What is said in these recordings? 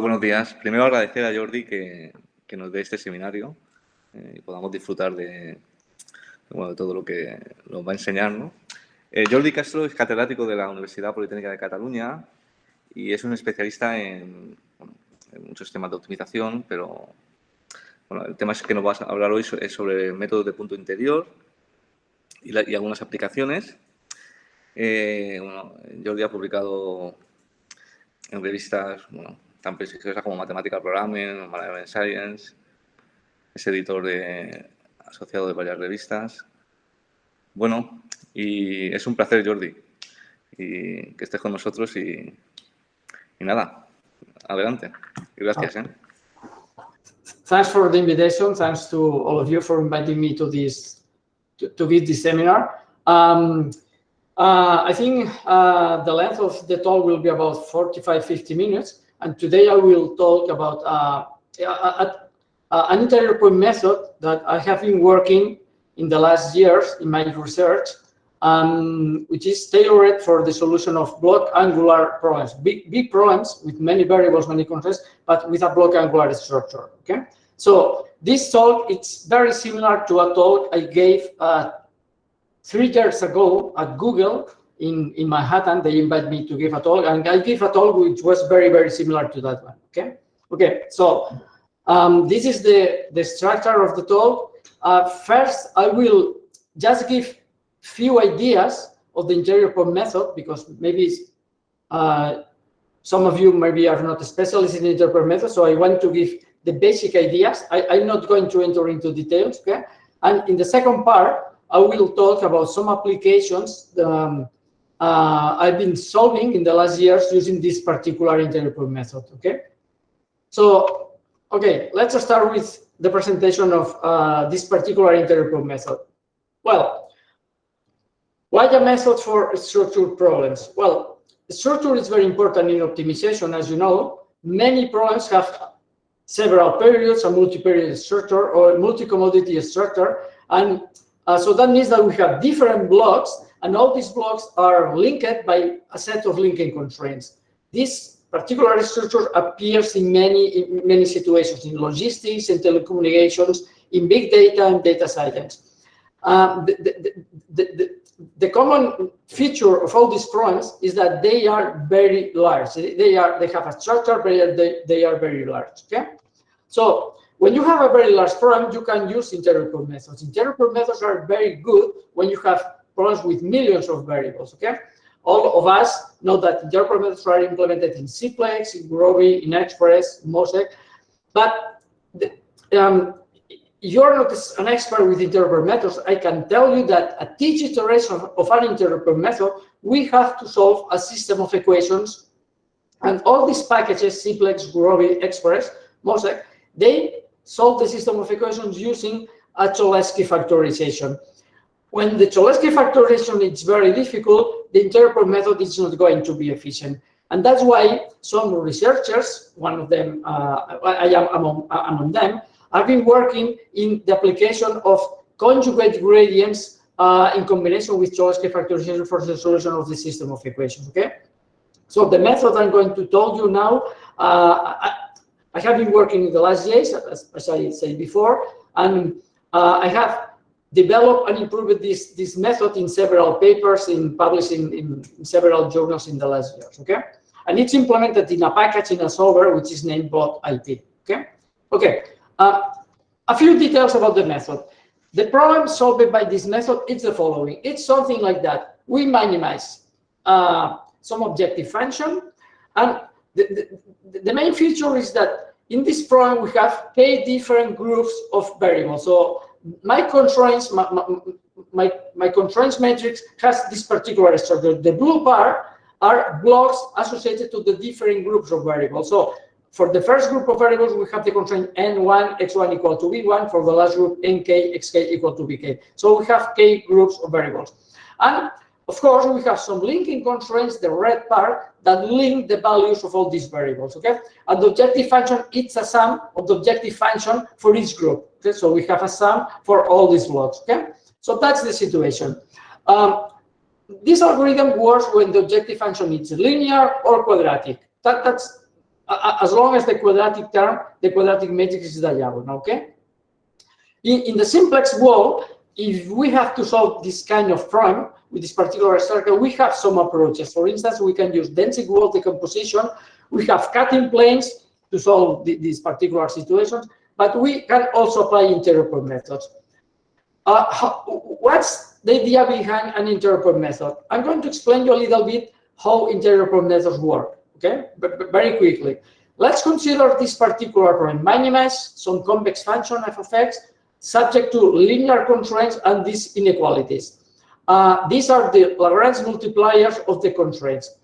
Buenos días. Primero agradecer a Jordi que, nos dé este seminario eh, y podamos disfrutar de, todo lo que nos va a enseñar. Eh, Jordi Castro es catedrático de la Universidad Politécnica de Cataluña y es un especialista en, muchos temas de optimización, pero el tema que nos va a hablar hoy es sobre métodos de punto interior y, algunas aplicaciones. Eh, Jordi ha publicado en revistas bueno, tan prestigiosas como Mathematical Programming, Management Science, es editor de, asociado de varias revistas. Bueno, y es un placer, Jordi, y que estés con nosotros y, y nada, adelante. Y gracias. ¿eh? Thanks for the invitation. Thanks to all of you for inviting me to this to, to give this seminar. Um, uh, I think uh, the length of the talk will be about 45, 50 minutes. And today I will talk about uh, a, uh, an interior point method that I have been working in the last years in my research, um, which is tailored for the solution of block angular problems, big, big problems with many variables, many constraints, but with a block angular structure. Okay, so this talk it's very similar to a talk I gave uh, three years ago at Google in in Manhattan. They invite me to give a talk, and I give a talk which was very very similar to that one. Okay, okay, so um, this is the, the structure of the talk. Uh, first, I will just give few ideas of the interior point method because maybe uh, some of you maybe are not specialists in interior point method, so I want to give the basic ideas. I, am not going to enter into details, okay? And in the second part, I will talk about some applications um, uh, I've been solving in the last years using this particular interior method, okay? So Okay, let's start with the presentation of uh, this particular interior method. Well, why a method for structured problems? Well, structure is very important in optimization, as you know. Many problems have several periods, a multi-period structure or multi-commodity structure. And uh, so that means that we have different blocks, and all these blocks are linked by a set of linking constraints. This particular structure appears in many, in many situations, in logistics and telecommunications, in big data and data science. Um, the, the, the, the, common feature of all these problems is that they are very large. They are they have a structure, but they, they are very large. Okay, so when you have a very large problem, you can use point methods. Point methods are very good when you have problems with millions of variables. Okay, all of us know that interior methods are implemented in Cplex, in Gurobi, in Xpress, Mosek, but the, um, you're not an expert with interior methods. I can tell you that at each iteration of an interior method, we have to solve a system of equations. And all these packages, Cplex, Gurobi, Xpress, Mosek, they solve the system of equations using a Cholesky factorization. When the Cholesky factorization is very difficult, the interior method is not going to be efficient. And that's why some researchers, one of them, uh, I am among, uh, among them, have been working in the application of conjugate gradients uh, in combination with Cholesky factorization for the solution of the system of equations, okay? So the method I'm going to tell you now, uh, I, I, have been working in the last years, as, as I said before, and uh, I have developed and improved this, this method in several papers in published in, in, several journals in the last years, okay? And it's implemented in a package in a solver which is named block IP, okay? Okay, uh, a few details about the method. The problem solved by this method is the following. It's something like that. We minimize uh, some objective function, and the, the, the main feature is that in this problem we have k different groups of variables. So my constraints, my, my, my constraints matrix has this particular structure. The blue bar are blocks associated to the different groups of variables. So for the first group of variables, we have the constraint n1, x1 equal to b1. For the last group, nk, xk equal to bk. So we have k groups of variables. And of course, we have some linking constraints, the red part, that link the values of all these variables, okay? And the objective function, it's a sum of the objective function for each group, okay? So we have a sum for all these blocks, okay? So that's the situation. Um, this algorithm works when the objective function is linear or quadratic. That, that's uh, as long as the quadratic term, the quadratic matrix is diagonal, okay? In, in the simplex world, if we have to solve this kind of problem with this particular circle, we have some approaches. For instance, we can use Dantzig-Wolfe decomposition. We have cutting planes to solve the, these particular situations, but we can also apply interior methods. Uh, how, what's the idea behind an interior method? I'm going to explain you a little bit how interior methods work, okay? But, very quickly. Let's consider this particular point. Minimize some convex function f of x subject to linear constraints and these inequalities. Uh, these are the Lagrange multipliers of the constraints.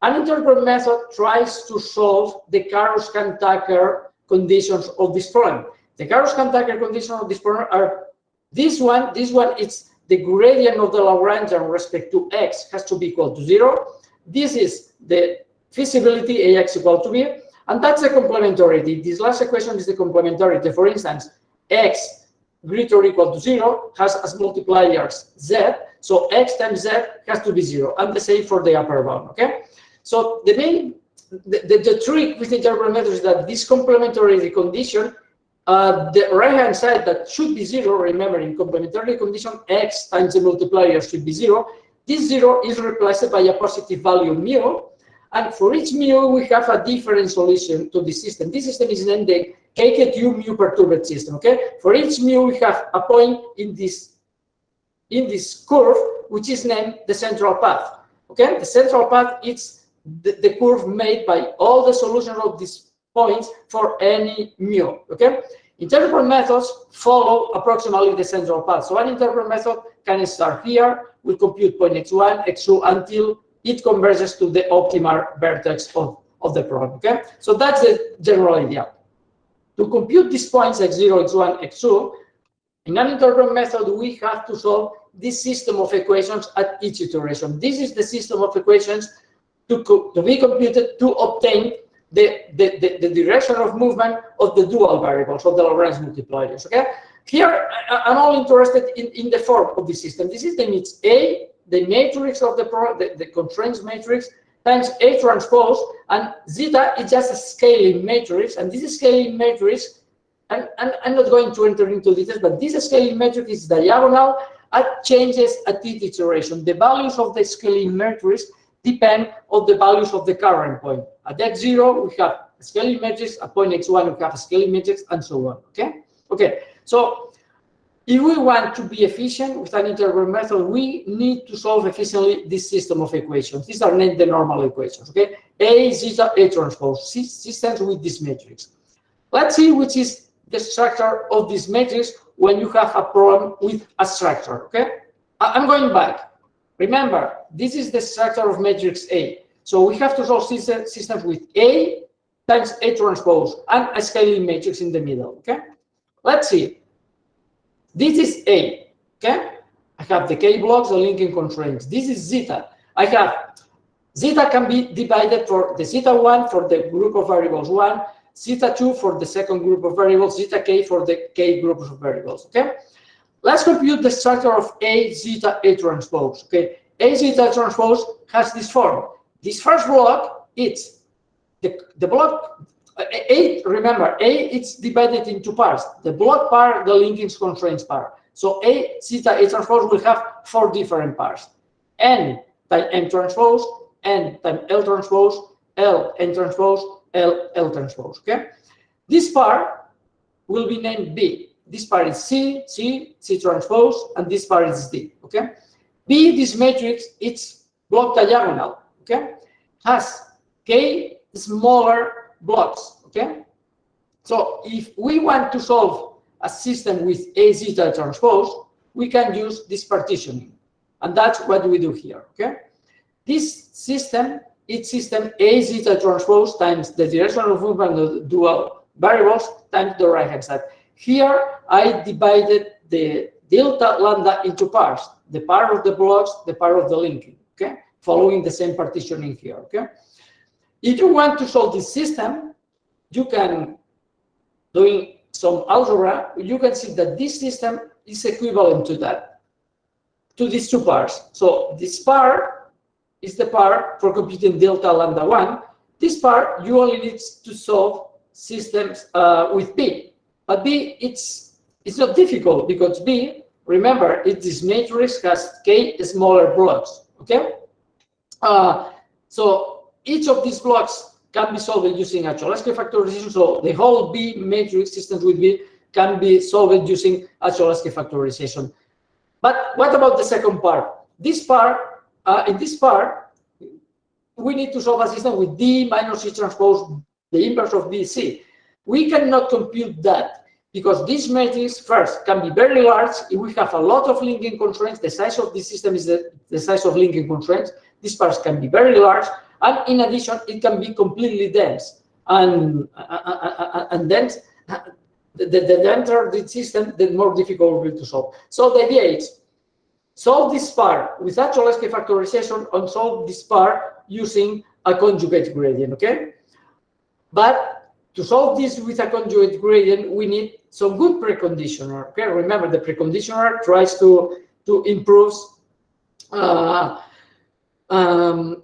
An interior method tries to solve the Karush-Kuhn-Tucker conditions of this problem. The Karush-Kuhn-Tucker conditions of this problem are this one, this one is the gradient of the Lagrangian respect to x has to be equal to zero. This is the feasibility ax equal to b, and that's the complementarity. This last equation is the complementarity. For instance, x greater or equal to zero has as multipliers z, so x times z has to be zero, and the same for the upper bound, okay? So the main, the, the, the trick with the interior method is that this complementary condition uh, the right-hand side that should be zero, remember in complementary condition, x times the multiplier should be zero. This zero is replaced by a positive value mu, and for each mu, we have a different solution to the system. This system is named the KKT mu perturbed system, okay? For each mu, we have a point in this, in this curve, which is named the central path, okay? The central path is the, the curve made by all the solutions of these points for any mu, okay? Interior point methods follow approximately the central path. So an interior point method can start here, will compute point x1, x2 until it converges to the optimal vertex of, of the problem, okay? So that's the general idea. To compute these points x0, x1, x2, in an interior method, we have to solve this system of equations at each iteration. This is the system of equations to, to be computed to obtain the, the, the, the, direction of movement of the dual variables, of the Lagrange multipliers, okay? Here, I'm all interested in, in the form of the system. This is A, the matrix of the, pro, the, the constraints matrix, times A transpose, and zeta is just a scaling matrix, and this scaling matrix, and, and I'm not going to enter into details, but this scaling matrix is diagonal at changes at each iteration. The values of the scaling matrix depend on the values of the current point. At x0, we have scaling matrix. At point x1, we have a scaling matrix, and so on. Okay? Okay. So if we want to be efficient with an interior method, we need to solve efficiently this system of equations. These are named the normal equations. Okay? A zeta A transpose systems with this matrix. Let's see which is the structure of this matrix when you have a problem with a structure. Okay? I'm going back. Remember, this is the structure of matrix A. So we have to solve systems with A times A transpose and a scaling matrix in the middle, okay? Let's see. This is A, okay? I have the K blocks, the linking constraints. This is zeta. I have zeta can be divided for the zeta 1 for the group of variables 1, zeta 2 for the second group of variables, zeta k for the k groups of variables, okay? Let's compute the structure of A zeta A transpose. Okay, A zeta transpose has this form. This first block, it's the, the block A, remember, A it's divided into parts. The block part, the linking constraints part. So A zeta A transpose will have four different parts. N time M transpose, N time L transpose, L N transpose, L L transpose. Okay, this part will be named B this part is C, C, C transpose, and this part is D, okay? B, this matrix, it's block diagonal, okay? Has K smaller blocks, okay? So if we want to solve a system with A zeta transpose, we can use this partitioning. And that's what we do here, okay? This system, it's system A zeta transpose times the direction of movement of the dual variables times the right-hand side. Here, I divided the delta lambda into parts, the part of the blocks, the part of the linking, okay? Following the same partitioning here, okay? If you want to solve this system, you can, doing some algebra, you can see that this system is equivalent to that, to these two parts. So this part is the part for computing delta lambda 1. this part, you only need to solve systems uh, with B. But B, it's, it's not difficult because B, remember, it, this matrix has K smaller blocks, okay? Uh, so each of these blocks can be solved using a Cholesky factorization. So the whole B matrix systems with B can be solved using a Cholesky factorization. But what about the second part? This part, uh, in this part, we need to solve a system with D minus C transpose, the inverse of BC. We cannot compute that because this matrix first can be very large if we have a lot of linking constraints. The size of the system is the, the size of linking constraints. These parts can be very large, and in addition, it can be completely dense. And and dense, the, the, denser the system, the more difficult it will to solve. So the idea is solve this part with Cholesky factorization and solve this part using a conjugate gradient, okay? But to solve this with a conjugate gradient, we need some good preconditioner, okay? Remember, the preconditioner tries to, to improve uh, um,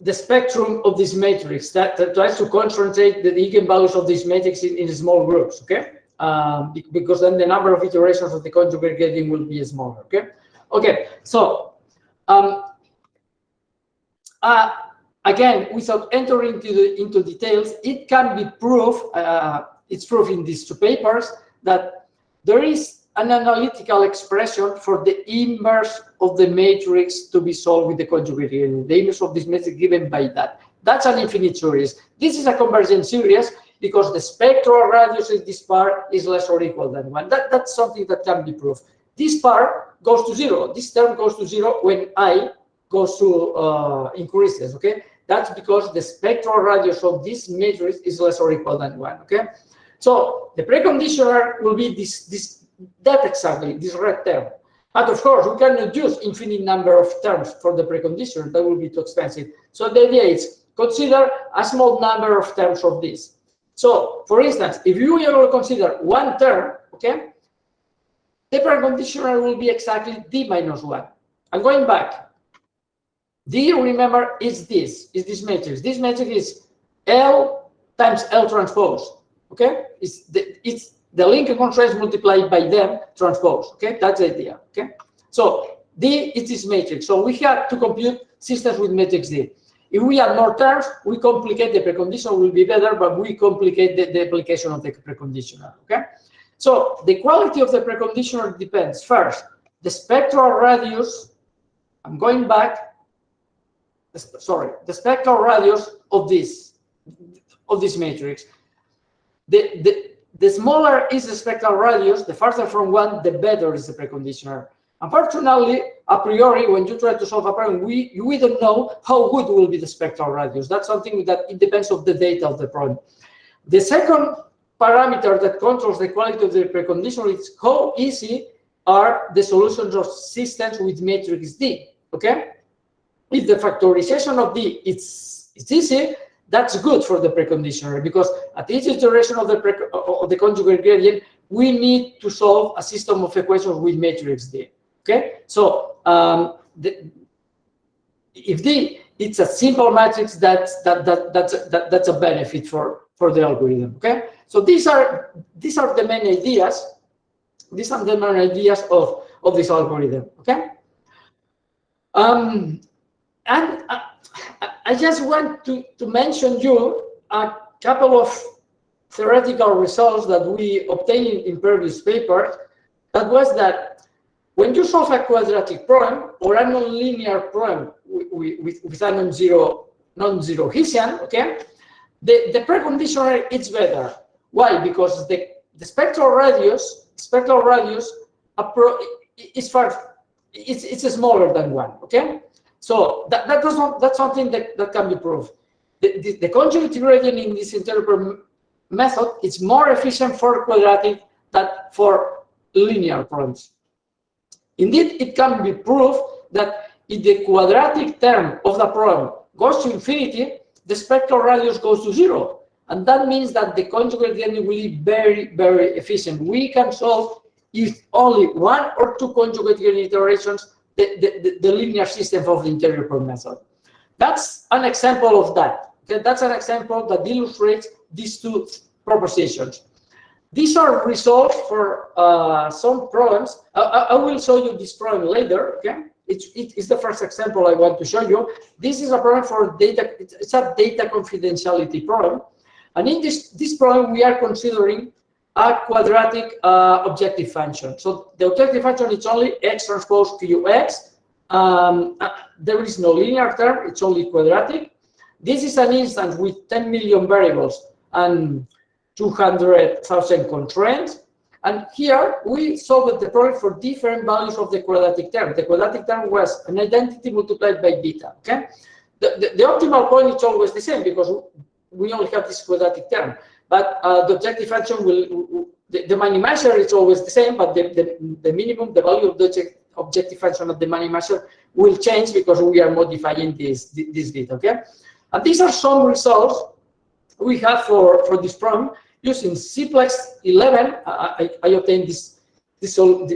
the spectrum of this matrix that, that, tries to concentrate the eigenvalues of this matrix in, in small groups, okay? Um, because then the number of iterations of the conjugate gradient will be smaller, okay? Okay, so um, uh, again, without entering into, the, into details, it can be proved, uh, it's proved in these two papers, that there is an analytical expression for the inverse of the matrix to be solved with the conjugate gradient. The inverse of this matrix given by that. That's an infinite series. This is a convergent series because the spectral radius of this part is less or equal than one. That, that's something that can be proved. This part goes to zero. This term goes to zero when i goes to uh, increases, okay? That's because the spectral radius of this matrix is less or equal than one, okay? So the preconditioner will be this, this, that exactly, this red term. But of course, we cannot use infinite number of terms for the preconditioner. That will be too expensive. So the idea is consider a small number of terms of this. So, for instance, if you will consider one term, okay, the preconditioner will be exactly d minus 1. I'm going back. D, remember, is this, is this matrix. This matrix is L times L transpose, okay? It's the, it's the link constraints multiplied by them transpose, okay? That's the idea, okay? So D is this matrix. So we have to compute systems with matrix D. If we add more terms, we complicate the precondition will be better, but we complicate the, the application of the preconditioner, okay? So the quality of the preconditioner depends. First, the spectral radius, I'm going back, sorry, the spectral radius of this of this matrix. The, the, the smaller is the spectral radius, the farther from one, the better is the preconditioner. Unfortunately, a priori, when you try to solve a problem, we, we don't know how good will be the spectral radius. That's something that it depends of the data of the problem. The second parameter that controls the quality of the preconditioner is how easy are the solutions of systems with matrix D, okay? if the factorization of D is, is easy, that's good for the preconditioner because at each iteration of the, of the conjugate gradient, we need to solve a system of equations with matrix D. Okay, so um, the, if D it's a simple matrix, that's that that that's a, that, that's a benefit for for the algorithm. Okay, so these are these are the main ideas. These are the main ideas of of this algorithm. Okay. Um, and I, I just want to, to mention you a couple of theoretical results that we obtained in previous papers. That was that when you solve a quadratic problem or a nonlinear problem with, with, with a non-zero non-zero Hessian, okay, the, the preconditioner is better. Why? Because the, the spectral radius, spectral radius is far, it's, it's smaller than one, okay? So that, that does not, that's something that, that can be proved. The, the, the conjugate gradient in this interior point method is more efficient for quadratic than for linear problems. Indeed, it can be proved that if the quadratic term of the problem goes to infinity, the spectral radius goes to zero. And that means that the conjugate gradient will be very, very efficient. We can solve if only one or two conjugate gradient iterations the, the, the linear system of the interior point method. That's an example of that. Okay, that's an example that illustrates these two propositions. These are results for uh, some problems. I, I, will show you this problem later, okay? It's, it's the first example I want to show you. This is a problem for data, it's a data confidentiality problem. And in this, this problem, we are considering a quadratic uh, objective function. So the objective function is only x transpose qx. Um, uh, there is no linear term, it's only quadratic. This is an instance with 10 million variables and 200,000 constraints. And here we solved the problem for different values of the quadratic term. The quadratic term was an identity multiplied by beta. Okay, the, the, the optimal point is always the same because we only have this quadratic term. But uh, the objective function will, the, the minimizer is always the same, but the, the, the minimum, the value of the objective function of the minimizer will change because we are modifying this, this bit, okay? And these are some results we have for, for this problem using CPLEX 11. I, I obtained this, this, all,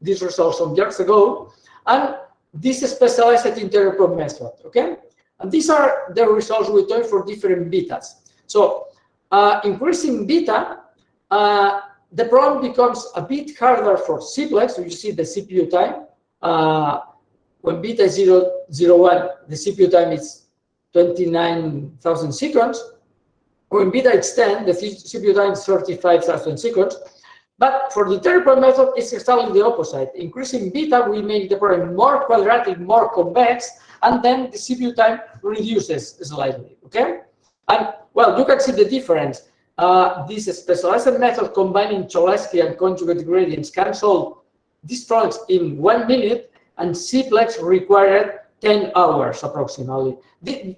these results some years ago, and this specialized interior method, okay? And these are the results we obtained for different betas. So uh, increasing beta, uh, the problem becomes a bit harder for CPLEX. So you see the CPU time. Uh, when beta is 0, 0, 1, the CPU time is 29,000 seconds. When beta is 10, the CPU time is 35,000 seconds. But for the interior point method, it's exactly the opposite. Increasing beta will make the problem more quadratic, more convex, and then the CPU time reduces slightly, okay? And, well, you can see the difference. Uh, this specialized method combining Cholesky and conjugate gradients can solve these problems in one minute, and CPLEX required 10 hours approximately. The,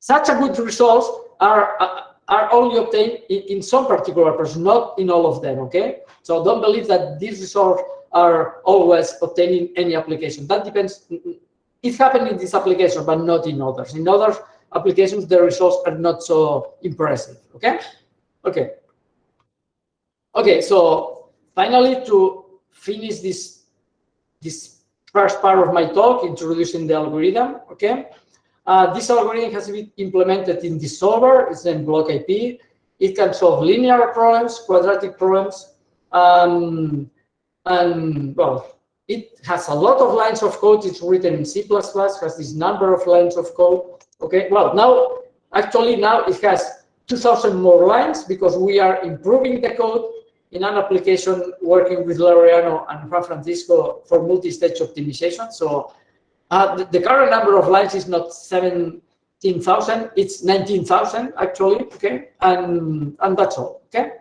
such a good results are uh, are only obtained in, in some particular persons, not in all of them, okay? So don't believe that these results are always obtained in any application. That depends, it happened in this application, but not in others. In other applications, the results are not so impressive, okay? Okay. Okay, so finally, to finish this, this first part of my talk, introducing the algorithm, okay? Uh, this algorithm has been implemented in the solver. It's named BlockIP. It can solve linear problems, quadratic problems, um, and well, it has a lot of lines of code. It's written in C++, has this number of lines of code. Okay, well, now, actually now it has 2,000 more lines because we are improving the code in an application working with Laureano and Juan Francisco for multi-stage optimization. So uh, the, the, current number of lines is not 17,000, it's 19,000 actually, okay? And, and that's all, okay?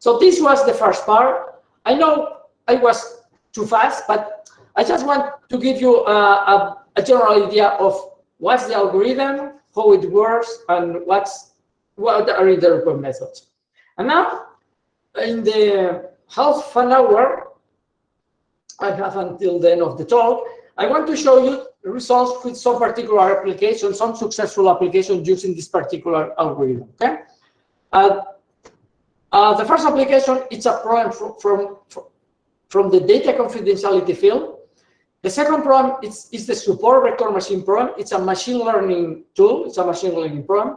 So this was the first part. I know I was too fast, but I just want to give you a, a, a general idea of what's the algorithm, how it works, and what's what are the report methods. And now, in the half an hour I have until the end of the talk, I want to show you results with some particular application, some successful applications using this particular algorithm. Okay. Uh, uh, the first application it's a problem from, from, from the data confidentiality field. The second problem is, is the support vector machine problem. It's a machine learning tool. It's a machine learning problem.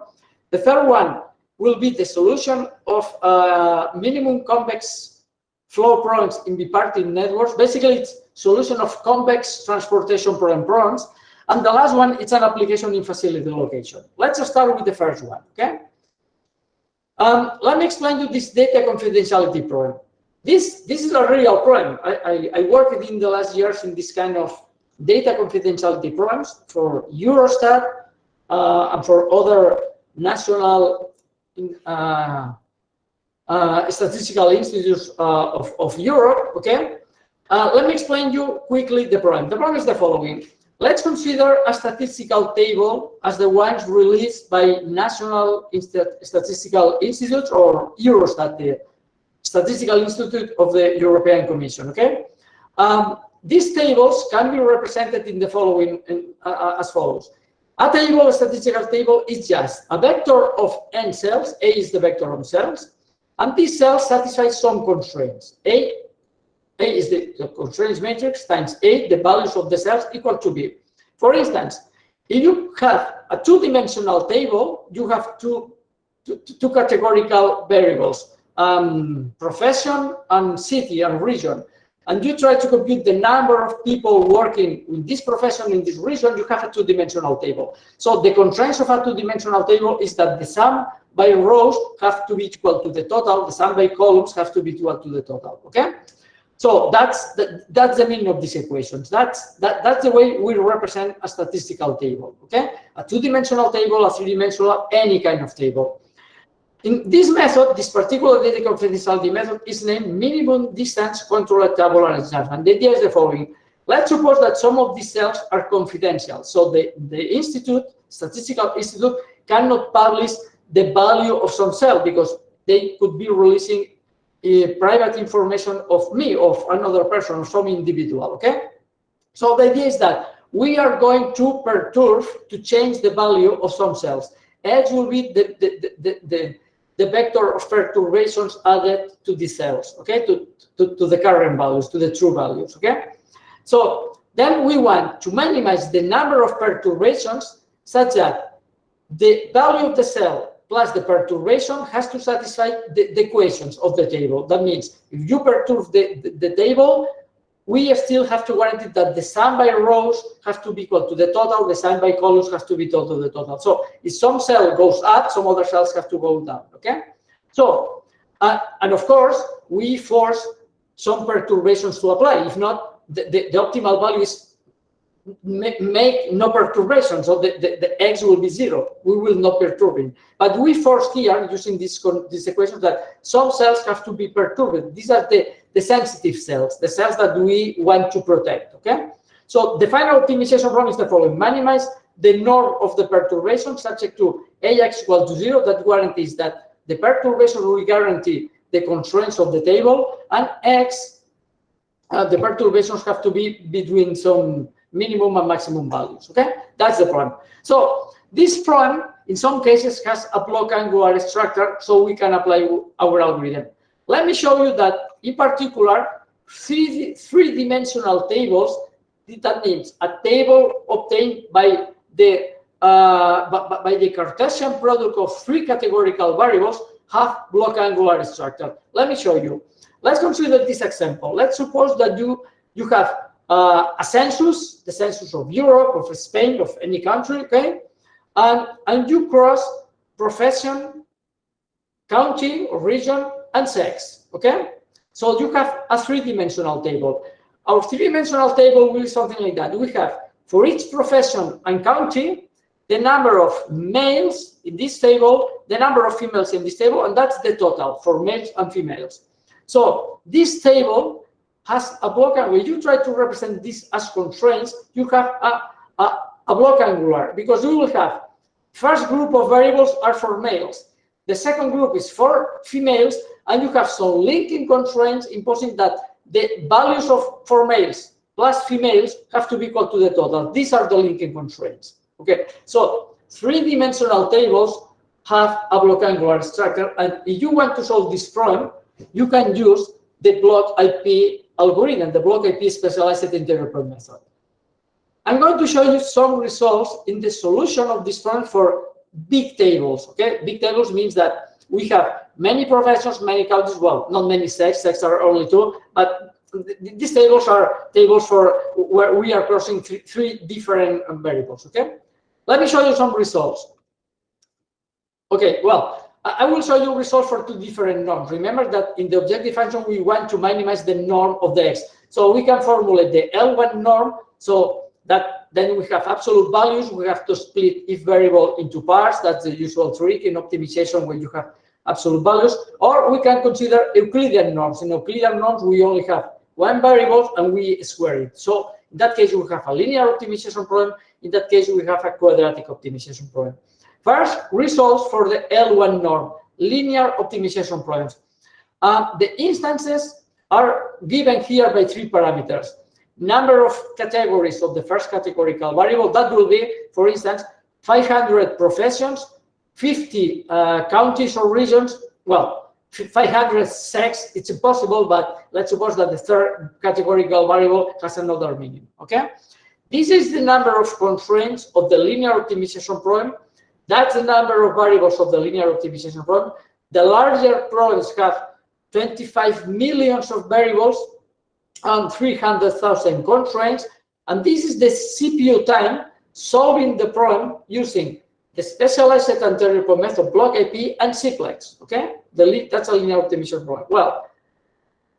The third one will be the solution of uh, minimum convex flow problems in bipartite networks. Basically, it's solution of convex transportation problem problems. And the last one, it's an application in facility location. Let's start with the first one, okay? Um, let me explain you this data confidentiality problem. This, this is a real problem. I, I, I worked in the last years in this kind of data confidentiality problems for Eurostat uh, and for other national uh, uh, statistical institutes uh, of, of Europe, okay? Uh, let me explain you quickly the problem. The problem is the following. Let's consider a statistical table as the ones released by National Statistical Institutes or Eurostat, the Statistical Institute of the European Commission, okay? Um, these tables can be represented in the following, in, uh, uh, as follows. A table, a statistical table, is just a vector of n cells. A is the vector of cells. And these cells satisfy some constraints. A, A is the, the constraints matrix times A, the values of the cells equal to B. For instance, If you have a two-dimensional table, you have two, two, two categorical variables, um, profession and city and region. And you try to compute the number of people working in this profession in this region, you have a two-dimensional table. So the constraints of a two-dimensional table is that the sum by rows have to be equal to the total, the sum by columns have to be equal to the total, okay? So that's the, that's the meaning of these equations. That's that that's the way we represent a statistical table. Okay, a two-dimensional table, a three-dimensional, any kind of table. In this method, this particular data confidentiality method is named minimum distance control tabular And The idea is the following. Let's suppose that some of these cells are confidential. So the, the institute, statistical institute, cannot publish the value of some cell because they could be releasing uh, private information of me, of another person, of some individual, okay? So the idea is that we are going to perturb, to change the value of some cells. X will be the, the, the, the, the vector of perturbations added to the cells, okay, to, to, to the current values, to the true values, okay? So then we want to minimize the number of perturbations such that the value of the cell plus the perturbation has to satisfy the, the equations of the table. That means if you perturb the, the, the, table, we still have to guarantee that the sum by rows has to be equal to the total, the sum by columns has to be equal to the total. So if some cell goes up, some other cells have to go down, okay? So, uh, and of course, we force some perturbations to apply. If not, the, the, the optimal value is make no perturbation, so the, the, the, x will be zero. We will not perturb it. But we force here, using this, this equation, that some cells have to be perturbed. These are the, the sensitive cells, the cells that we want to protect, okay? So the final optimization problem is the following. Minimize the norm of the perturbation subject to ax equal to zero. That guarantees that the perturbation will guarantee the constraints of the table, and x, uh, the perturbations have to be between some minimum and maximum values. Okay, that's the problem. So this problem, in some cases, has a block angular structure, so we can apply our algorithm. Let me show you that, in particular, three three-dimensional tables. That means a table obtained by the uh, by, by the Cartesian product of three categorical variables have block angular structure. Let me show you. Let's consider this example. Let's suppose that you you have uh, a census, the census of Europe, of Spain, of any country, okay? And, and you cross profession, county or region, and sex, okay? So you have a three-dimensional table. Our three-dimensional table will be something like that. We have, for each profession and county, the number of males in this table, the number of females in this table, and that's the total for males and females. So this table has a block and when you try to represent this as constraints, you have a, a, a block angular because you will have first group of variables are for males. The second group is for females, and you have some linking constraints imposing that the values of for males plus females have to be equal to the total. These are the linking constraints. Okay, so three-dimensional tables have a block angular structure, and if you want to solve this problem, you can use the block IP algorithm, the block IP specialized interior point method. I'm going to show you some results in the solution of this problem for big tables. Okay, big tables means that we have many professions, many counties. Well, not many sex. Sex are only two, but these tables are tables for where we are crossing three, three different variables. Okay, let me show you some results. Okay, well, I will show you results for two different norms. Remember that in the objective function, we want to minimize the norm of the x. So we can formulate the L1 norm. So that then we have absolute values. We have to split each variable into parts. That's the usual trick in optimization when you have absolute values. Or we can consider Euclidean norms. In Euclidean norms, we only have one variable and we square it. So in that case, we have a linear optimization problem. In that case, we have a quadratic optimization problem. First, results for the L1 norm, linear optimization problems. Uh, the instances are given here by three parameters. Number of categories of the first categorical variable, that will be, for instance, 500 professions, 50 uh, counties or regions, well, 500 sex, it's impossible, but let's suppose that the third categorical variable has another meaning, okay? This is the number of constraints of the linear optimization problem. That's the number of variables of the linear optimization problem. The larger problems have 25 millions of variables and 300,000 constraints. And this is the CPU time solving the problem using the specialized interior method, block IP, and CPLEX. Okay, the that's a linear optimization problem. Well,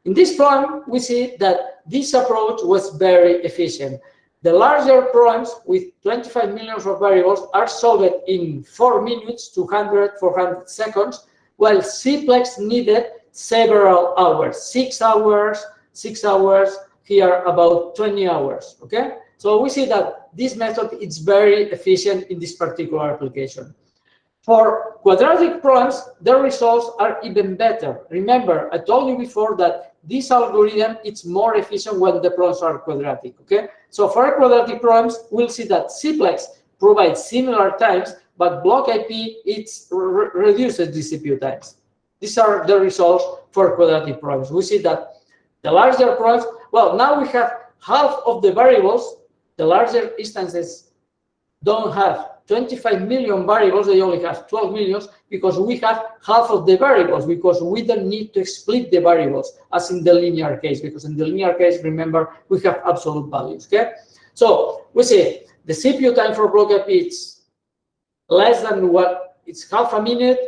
in this problem, we see that this approach was very efficient. The larger problems with 25 millions of variables are solved in 4 minutes, 200, 400 seconds, while CPLEX needed several hours, 6 hours, 6 hours, here about 20 hours, okay? So we see that this method is very efficient in this particular application. For quadratic problems, the results are even better. Remember, I told you before that this algorithm is more efficient when the problems are quadratic, okay? So for quadratic problems, we'll see that CPLEX provides similar times, but block IP, it re reduces the CPU times. These are the results for quadratic problems. We see that the larger problems, well, now we have half of the variables the larger instances don't have 25 million variables, they only have 12 millions because we have half of the variables because we don't need to split the variables as in the linear case because in the linear case, remember, we have absolute values, okay? So we see the CPU time for IP is less than what, it's half a minute,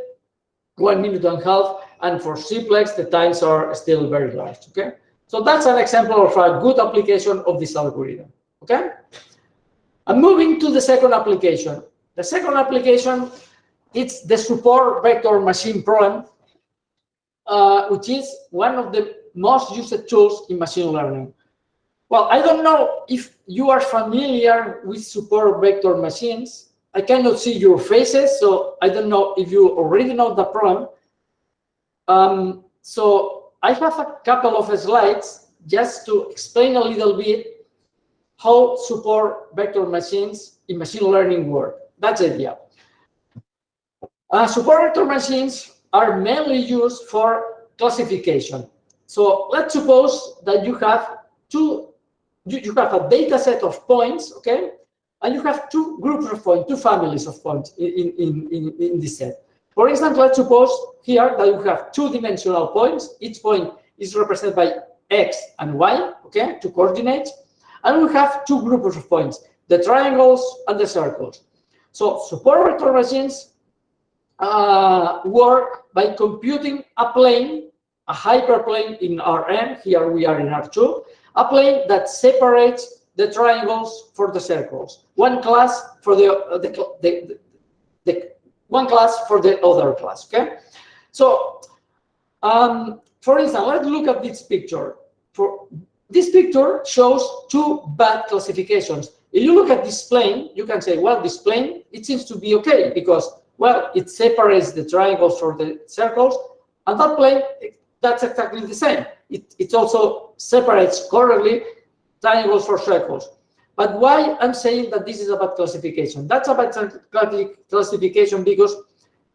one minute and a half, and for CPLEX, the times are still very large, okay? So that's an example of a good application of this algorithm. Okay? I'm moving to the second application. The second application, it's the support vector machine problem, uh, which is one of the most used tools in machine learning. Well, I don't know if you are familiar with support vector machines. I cannot see your faces, so I don't know if you already know the problem. Um, so I have a couple of slides just to explain a little bit how support vector machines in machine learning work. That's the idea. Uh, support vector machines are mainly used for classification. So let's suppose that you have two, you, you have a data set of points, okay? And you have two groups of points, two families of points in, in, in, in this set. For example, let's suppose here that you have two-dimensional points. Each point is represented by x and y, okay, two coordinates. And we have two groups of points, the triangles and the circles. So support vector machines uh, work by computing a plane, a hyperplane in Rn, here we are in R2, a plane that separates the triangles for the circles. One class for the, uh, the, the, the, one class for the other class, okay? So, um, for instance, let's look at this picture. For this picture shows two bad classifications. If you look at this plane, you can say, well, this plane, it seems to be okay because, well, it separates the triangles from the circles. And that plane, that's exactly the same. It, it also separates correctly triangles for circles. But why I'm saying that this is a bad classification? That's a bad classification because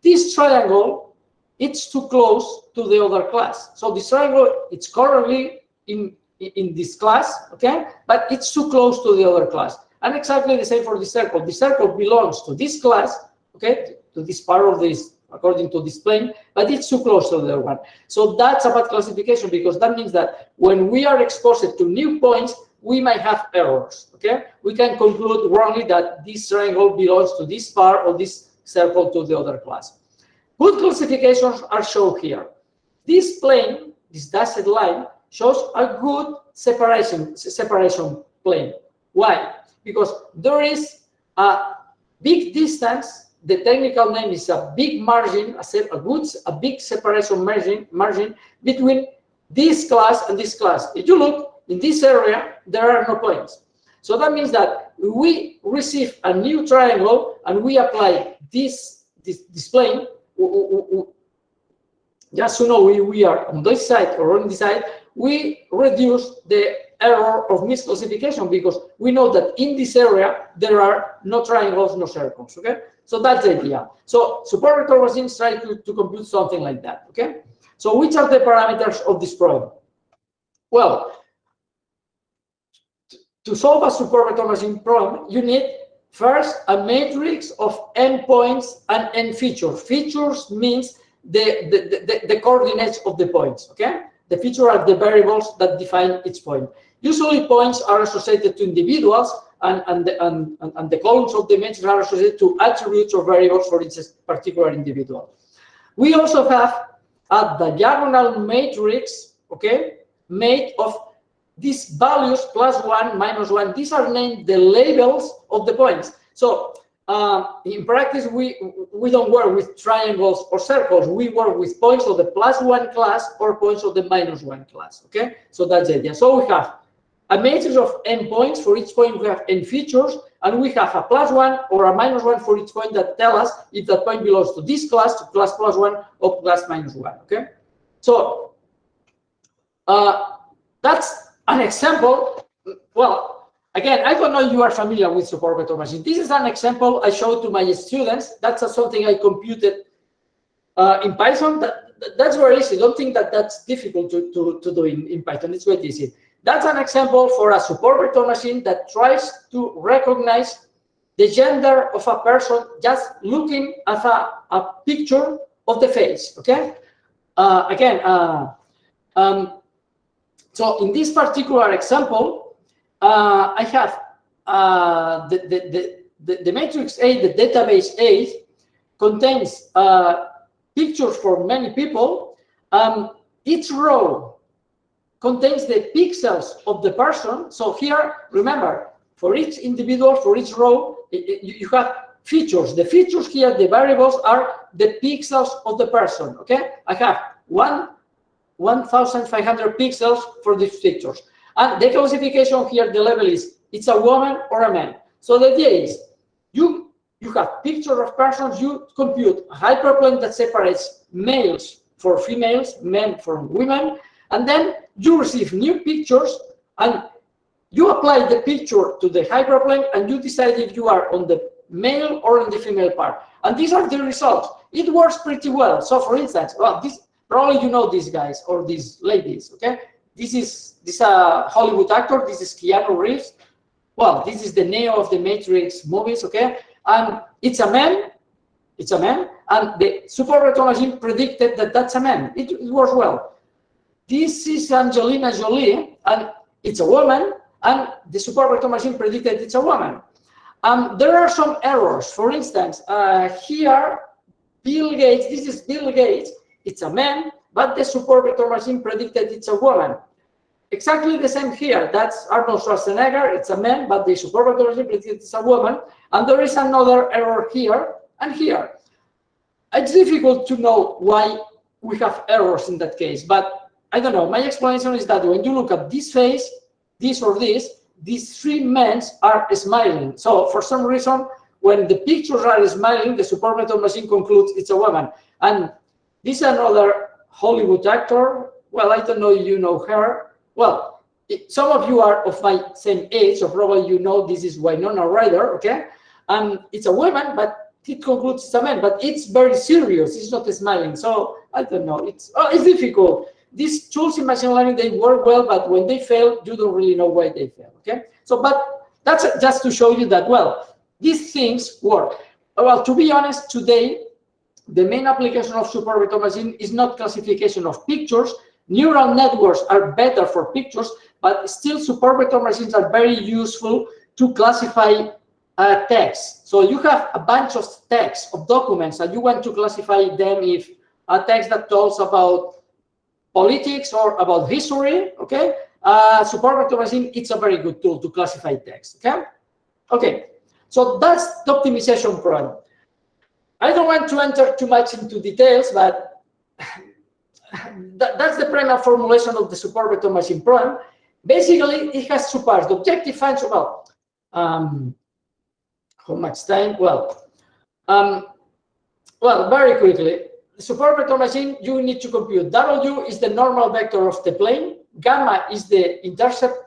this triangle, it's too close to the other class. So this triangle, it's currently in in this class, okay? But it's too close to the other class. And exactly the same for the circle. The circle belongs to this class, okay, to this part of this, according to this plane, but it's too close to the other one. So that's about classification because that means that when we are exposed to new points, we might have errors, okay? We can conclude wrongly that this triangle belongs to this part or this circle to the other class. Good classifications are shown here. This plane, this dashed line, shows a good separation, separation plane. Why? Because there is a big distance, the technical name is a big margin, a, good, a big separation margin, margin between this class and this class. If you look in this area, there are no points. So that means that we receive a new triangle and we apply this, this, this plane, just to know we, we are on this side or on this side, we reduce the error of misclassification because we know that in this area there are no triangles, no circles. Okay, so that's the idea. So support vector machines try to, to compute something like that. Okay, so which are the parameters of this problem? Well, to solve a vector machine problem, you need first a matrix of endpoints and n features. Features means the, the, the, the coordinates of the points, okay? The features are the variables that define each point. Usually points are associated to individuals and, and, the, and, and the columns of the matrix are associated to attributes or variables for each particular individual. We also have a diagonal matrix, okay, made of these values plus one, minus one. These are named the labels of the points. So uh, in practice, we we don't work with triangles or circles. We work with points of the plus one class or points of the minus one class. Okay, so that's the idea. So we have a matrix of n points. For each point, we have n features, and we have a plus one or a minus one for each point that tell us if that point belongs to this class, to class plus one, or class minus one. Okay, so uh, that's an example. Well, again, I don't know if you are familiar with support vector machine. This is an example I showed to my students. That's something I computed uh, in Python. That, that's very easy. Don't think that that's difficult to, to, to do in, in Python. It's very easy. That's an example for a support vector machine that tries to recognize the gender of a person just looking at a, a picture of the face, okay? Uh, again, uh, um, so in this particular example, uh, I have uh, the, the, the, the, matrix A, the database A, contains uh, pictures for many people. Um, each row contains the pixels of the person. So here, remember, for each individual, for each row, you have features. The features here, the variables are the pixels of the person, okay? I have 1,500 pixels for these pictures. And the classification here, the level is, it's a woman or a man. So the idea is, you, you have picture of persons, you compute a hyperplane that separates males for females, men from women, and then you receive new pictures and you apply the picture to the hyperplane and you decide if you are on the male or on the female part. And these are the results. It works pretty well. So for instance, well, this probably you know these guys or these ladies, okay? This is this is a Hollywood actor, this is Keanu Reeves. Well, this is the Neo of the Matrix movies, okay? And it's a man, it's a man, and the super vector machine predicted that that's a man. It, it works well. This is Angelina Jolie, and it's a woman, and the super vector machine predicted it's a woman. Um, there are some errors. For instance, uh, here, Bill Gates, this is Bill Gates, it's a man, but the super vector machine predicted it's a woman. Exactly the same here. That's Arnold Schwarzenegger. It's a man, but the super vector machine predicted it's a woman. And there is another error here and here. It's difficult to know why we have errors in that case, but I don't know. My explanation is that when you look at this face, this or this, these three men are smiling. So for some reason, when the pictures are smiling, the super vector machine concludes it's a woman. And this is another Hollywood actor. Well, I don't know you know her. Well, it, some of you are of my same age, so probably you know this is Winona Ryder, okay? And it's a woman, but it concludes it's a man, but it's very serious. It's not smiling. So I don't know. It's oh, it's difficult these tools in machine learning, they work well, but when they fail, you don't really know why they fail, okay? So, but that's just to show you that, well, these things work. Well, to be honest, today, the main application of super vector machine is not classification of pictures. Neural networks are better for pictures, but still super vector machines are very useful to classify uh, text. So you have a bunch of text, of documents, and you want to classify them if a text that talks about politics or about history, okay, uh, machine, it's a very good tool to classify text, okay? Okay, so that's the optimization problem. I don't want to enter too much into details, but that, that's the primary formulation of the support vector machine problem. Basically, it has two parts. The objective function, well, um, how much time? Well, um, well, very quickly, the support vector machine, you need to compute W is the normal vector of the plane, gamma is the intercept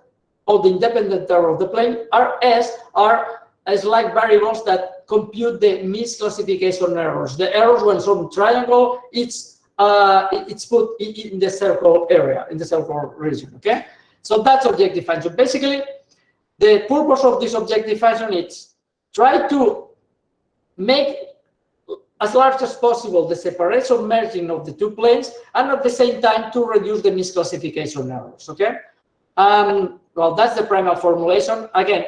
of the independent error of the plane, RS are like variables that compute the misclassification errors. The errors when some triangle, it's uh, it's put in the circle area, in the circle region, okay? So that's objective function. Basically, the purpose of this objective function is try to make as large as possible the separation margin of the two planes and at the same time to reduce the misclassification errors, okay? Um, well, that's the primal formulation. Again,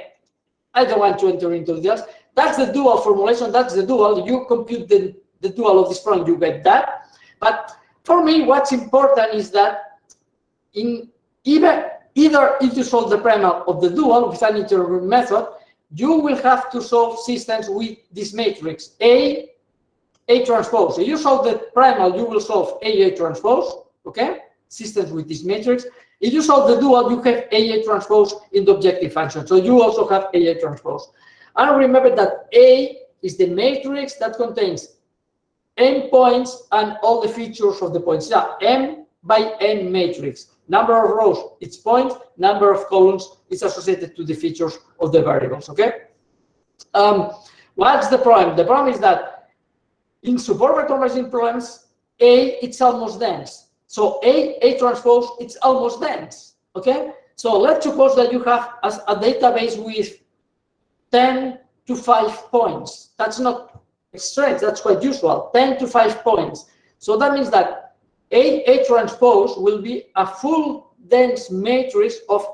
I don't want to enter into this. That's the dual formulation, that's the dual. You compute the, the dual of this problem, you get that. But for me, what's important is that in either, either if you solve the primal of the dual with an interior method, you will have to solve systems with this matrix A, A transpose. So you solve the primal, you will solve A, A transpose, okay? Systems with this matrix. If you solve the dual, you have A, A transpose in the objective function. So you also have A, A transpose. And remember that A is the matrix that contains n points and all the features of the points. Yeah, m by n matrix. Number of rows, its point. Number of columns is associated to the features of the variables, okay? Um, what's the problem? The problem is that in support vector machine problems, A, it's almost dense. So A, A transpose, it's almost dense, okay? So let's suppose that you have a database with 10 to 5 points. That's not strange, that's quite usual, 10 to 5 points. So that means that A, A transpose will be a full dense matrix of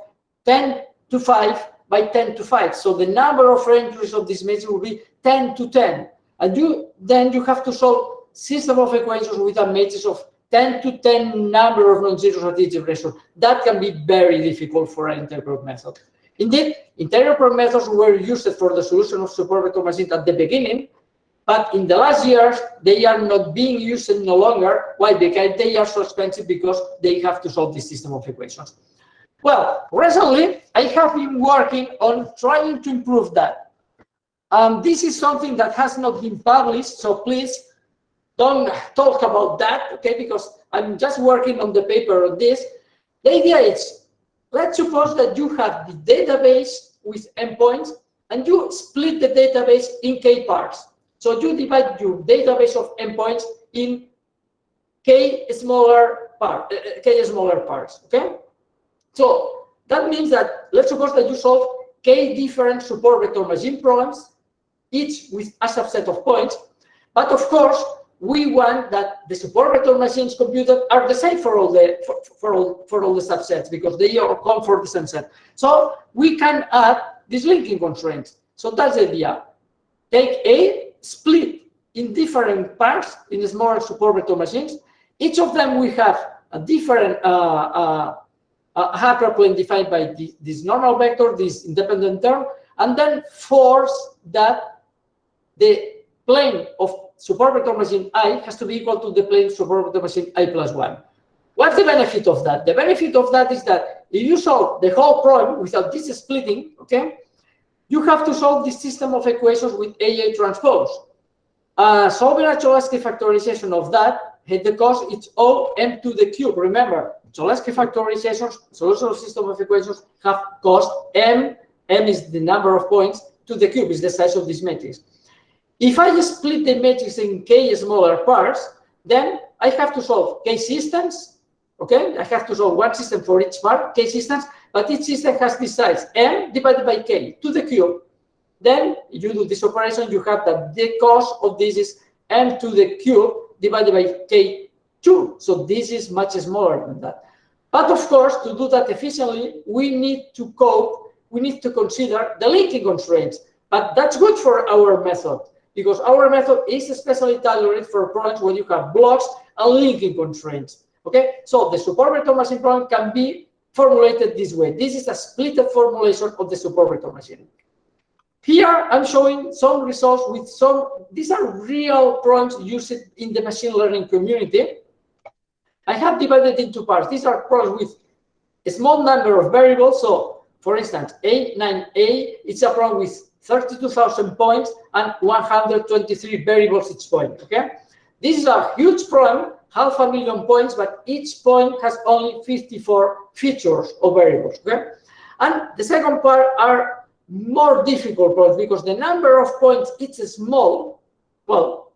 10 to 5 by 10 to 5. So the number of entries of this matrix will be 10 to 10. And you then you have to solve system of equations with a matrix of 10 to 10 number of non-zeros at each. That can be very difficult for an interior method. Indeed, interior methods were used for the solution of support machines at the beginning, but in the last years, they are not being used no longer. Why? Because they are so expensive because they have to solve this system of equations. Well, recently, I have been working on trying to improve that. Um, this is something that has not been published, so please don't talk about that, okay? Because I'm just working on the paper on this. The idea is, let's suppose that you have the database with endpoints, and you split the database in k parts. So you divide your database of endpoints in k smaller part, uh, uh, k smaller parts. Okay. So that means that let's suppose that you solve k different support vector machine problems, each with a subset of points. But of course, we want that the support vector machines computed are the same for all the for, for all for all the subsets because they all come for the same set. So we can add this linking constraint. So that's the idea. Take A split in different parts in smaller support vector machines. Each of them we have a different uh, uh, hyperplane defined by the, this normal vector, this independent term, and then force that the plane of support vector machine i has to be equal to the plane support vector machine i plus 1. What's the benefit of that? The benefit of that is that if you solve the whole problem without this splitting, okay, you have to solve this system of equations with AA transpose. Uh, solving a Cholesky factorization of that had the cost it's O m to the cube. Remember, Cholesky factorizations, solution of system of equations have cost m. m is the number of points to the cube is the size of this matrix. If I split the matrix in k smaller parts, then I have to solve k systems. Okay, I have to solve one system for each part, k systems, but each system has this size, m divided by k to the cube. Then you do this operation, you have that the cost of this is m to the cube divided by k2. So this is much smaller than that. But of course, to do that efficiently, we need to cope, we need to consider the linking constraints. But that's good for our method because our method is especially tailored for problems where you have blocks and linking constraints. Okay, so the support vector machine problem can be formulated this way. This is a split formulation of the support vector machine. Here I'm showing some results with some, these are real problems used in the machine learning community. I have divided into parts. These are problems with a small number of variables. So for instance, A9A, it's a problem with 32,000 points and 123 variables each point, okay? This is a huge problem half a million points, but each point has only 54 features or variables. Okay? And the second part are more difficult points because the number of points it's small. Well,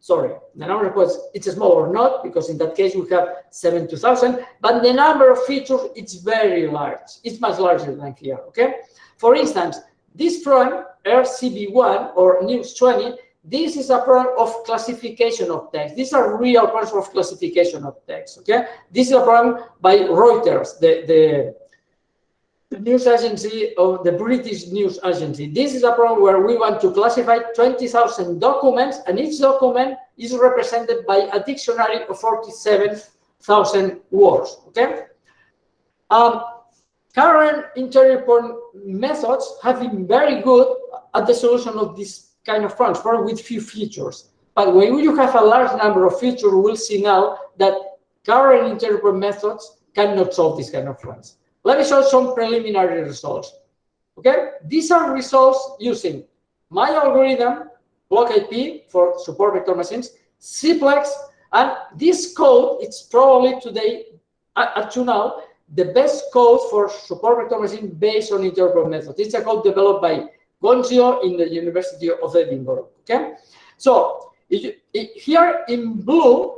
sorry, the number of points, it's small or not, because in that case we have 72,000, but the number of features, it's very large. It's much larger than here, okay? For instance, this program, RCV1 or News 20, this is a problem of classification of text. These are real programs of classification of text, okay? This is a problem by Reuters, the, the the news agency of the British news agency. This is a problem where we want to classify 20,000 documents and each document is represented by a dictionary of 47,000 words, okay? Um, current interior point methods have been very good at the solution of this kind of problems, with few features. But when you have a large number of features, we'll see now that current interior point methods cannot solve this kind of problems. Let me show some preliminary results. Okay, these are results using my algorithm, block IP for support vector machines, CPLEX, and this code, it's probably today, up to now, the best code for support vector machine based on interior point methods. It's a code developed by Gondzio in the University of Edinburgh. Okay, so here in blue,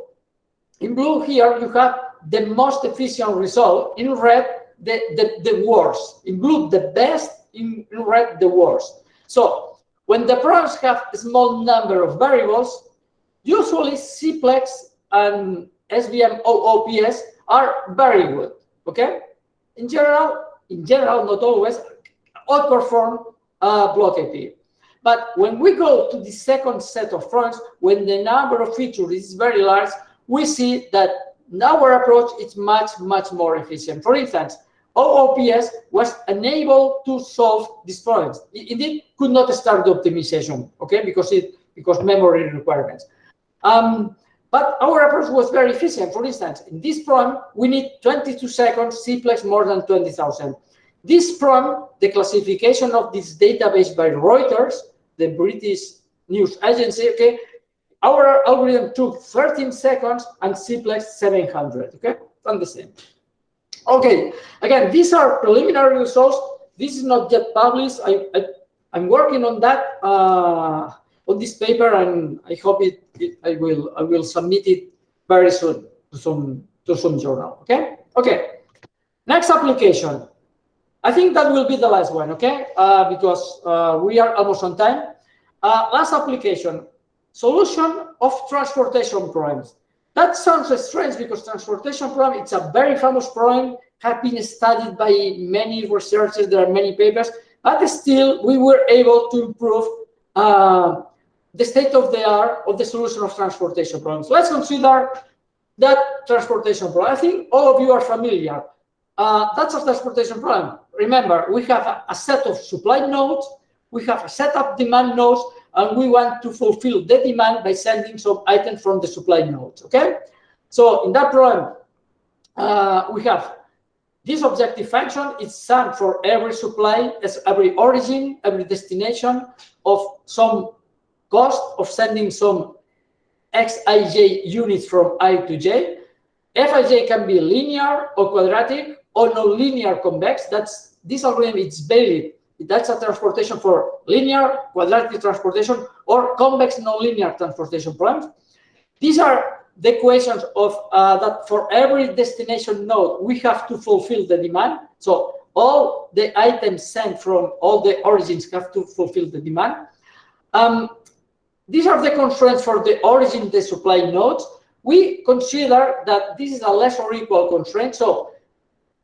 in blue here you have the most efficient result. In red, the, the, the worst. In blue, the best. In red, the worst. So when the programs have a small number of variables, usually CPLEX and SVM OOPS are very good. Okay. In general, in general, not always outperform uh, block IP. But when we go to the second set of fronts, when the number of features is very large, we see that our approach is much, much more efficient. For instance, OOPS was unable to solve these problems. It, could not start the optimization, okay, because it because memory requirements. Um, but our approach was very efficient. For instance, in this problem, we need 22 seconds, CPLEX more than 20,000. This problem, the classification of this database by Reuters, the British news agency, okay, our algorithm took 13 seconds and CPLEX 700, okay, and the same. Okay, again, these are preliminary results. This is not yet published. I, I am working on that uh, on this paper, and I hope it, it, I will I will submit it very soon to some to some journal. Okay, okay. Next application. I think that will be the last one. Okay, uh, because uh, we are almost on time. Uh, last application: solution of transportation problems. That sounds strange because transportation problem, it's a very famous problem, have been studied by many researchers, there are many papers, but still we were able to improve uh, the state of the art of the solution of transportation problems. Let's consider that transportation problem. I think all of you are familiar. Uh, that's a transportation problem. Remember, we have a, a set of supply nodes, we have a set of demand nodes, and we want to fulfill the demand by sending some items from the supply nodes, okay? So in that problem, uh, we have this objective function is sum for every supply, as every origin, every destination of some cost of sending some xij units from i to j. fij can be linear or quadratic or nonlinear convex. That's this algorithm is valid that's a transportation for linear, quadratic transportation, or convex nonlinear transportation problems. These are the equations of uh, that for every destination node, we have to fulfill the demand. So all the items sent from all the origins have to fulfill the demand. Um, these are the constraints for the origin, the supply nodes. We consider that this is a less or equal constraint. So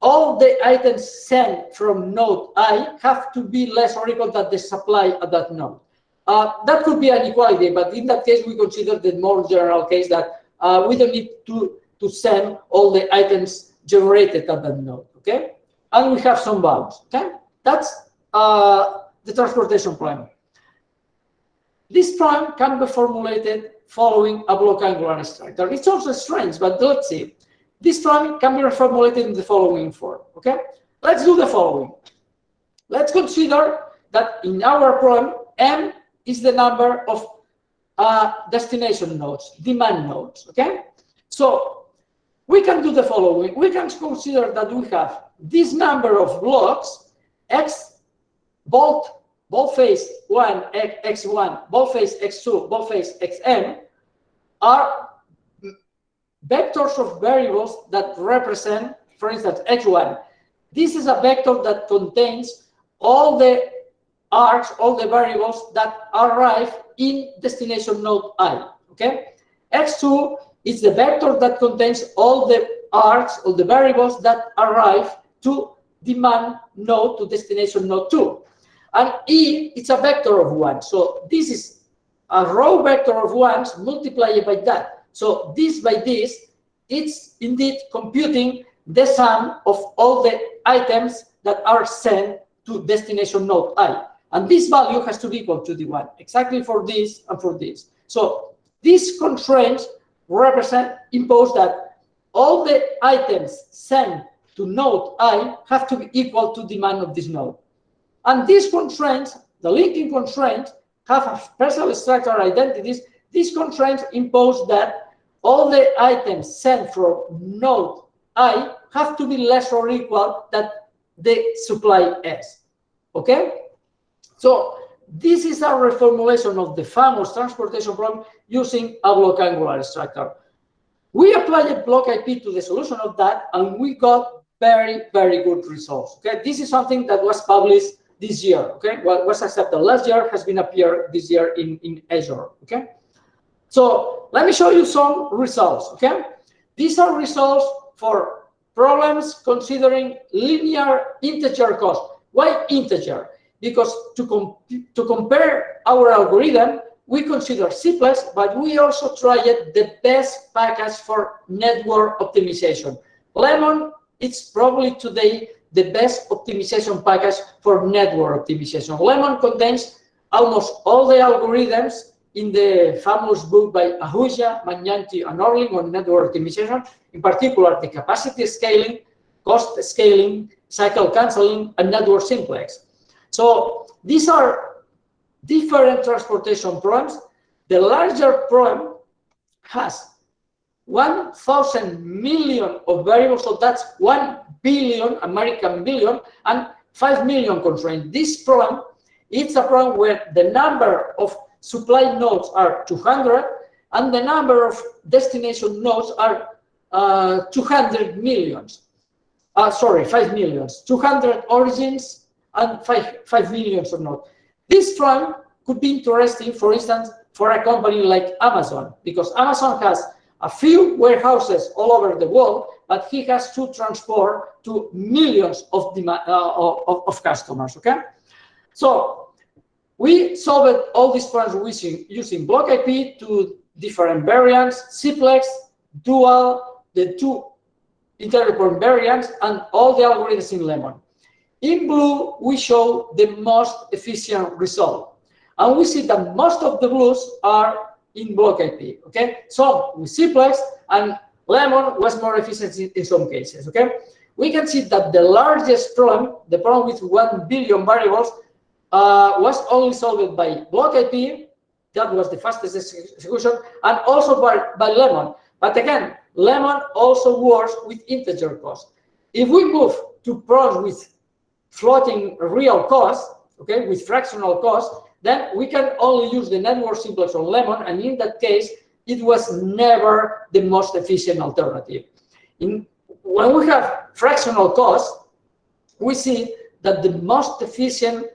all the items sent from node i have to be less or equal than the supply at that node. Uh, that could be an equality, but in that case, we consider the more general case that uh, we don't need to, to send all the items generated at that node, okay? And we have some bounds, okay? That's uh, the transportation problem. This problem can be formulated following a block angular structure. It's also strange, but let's see. This problem can be reformulated in the following form, okay? Let's do the following. Let's consider that in our problem, M is the number of uh, destination nodes, demand nodes, okay? So we can do the following. We can consider that we have this number of blocks, X, both, both face 1, X1, both face X2, both face XM, are vectors of variables that represent, for instance, x1. This is a vector that contains all the arcs, all the variables that arrive in destination node i, okay? x2 is the vector that contains all the arcs, all the variables that arrive to demand node to destination node 2. And E, it's a vector of 1. So this is a row vector of 1s multiplied by that. So this by this, it's indeed computing the sum of all the items that are sent to destination node i. And this value has to be equal to the 1, exactly for this and for this. So these constraints represent, impose that all the items sent to node i have to be equal to the demand of this node. And these constraints, the linking constraints, have a special structural identities. These constraints impose that all the items sent from node i have to be less or equal than the supply s. Okay? So this is a reformulation of the famous transportation problem using a block angular structure. We applied a block IP to the solution of that, and we got very, very good results. Okay, this is something that was published this year. Okay, what was accepted last year has been appeared this year in in Azure. Okay, so let me show you some results. Okay, these are results for problems considering linear integer cost. Why integer? Because to, com to compare our algorithm, we consider CPLEX, but we also tried the best package for network optimization. Lemon, it's probably today the best optimization package for network optimization. Lemon contains almost all the algorithms in the famous book by Ahuja, Magnanti, and Orlin on network optimization, in particular the capacity scaling, cost scaling, cycle canceling, and network simplex. So these are different transportation problems. The larger problem has 1,000 million of variables, so that's 1 billion American billion and 5 million constraints. This problem, it's a problem where the number of supply nodes are 200 and the number of destination nodes are uh, 200 millions. Uh, sorry, 5 millions. 200 origins and 5, 5 millions of nodes. This trend could be interesting, for instance, for a company like Amazon, because Amazon has a few warehouses all over the world, but he has to transport to millions of, uh, of, of, customers, okay? So we solved all these problems using, using block IP to different variants, simplex, dual, the two integral variants, and all the algorithms in Lemon. In blue, we show the most efficient result. And we see that most of the blues are in block IP, okay? So with CPLEX and Lemon was more efficient in some cases, okay? We can see that the largest problem, the problem with 1 billion variables, uh, was only solved by block IP. That was the fastest execution, and also by, by Lemon. But again, Lemon also works with integer cost. If we move to problems with floating real cost, okay, with fractional cost, then we can only use the network simplex on Lemon, and in that case, it was never the most efficient alternative. In, when we have fractional cost, we see that the most efficient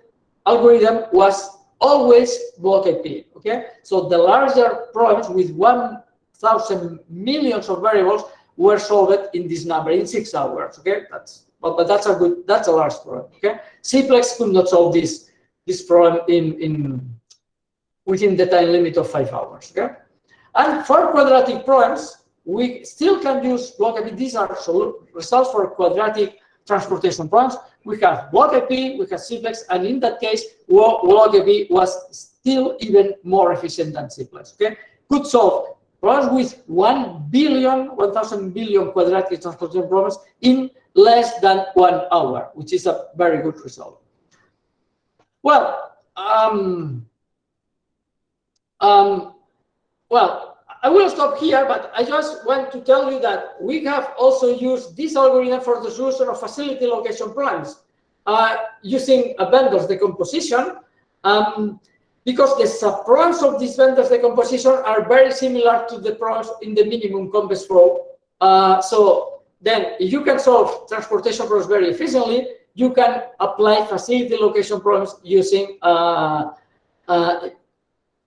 algorithm was always block IP, okay? So the larger problems with 1,000 millions of variables were solved in this number, in six hours, okay? That's but, but that's a good, that's a large problem, okay? CPLEX could not solve this, this problem in, in within the time limit of five hours, okay? And for quadratic problems, we still can use block IP. These are results for quadratic transportation problems. We have block IP, we have CPLEX, and in that case, block IP was still even more efficient than CPLEX, okay? Could solve problems with 1 billion, 1,000 billion quadratic transportation problems in less than one hour, which is a very good result. Well, um, um, well, I will stop here, but I just want to tell you that we have also used this algorithm for the solution of facility location problems uh, using a Benders decomposition. Um, because the problems of this Benders decomposition are very similar to the problems in the minimum convex flow. Uh, so then you can solve transportation problems very efficiently, you can apply facility location problems using uh, uh,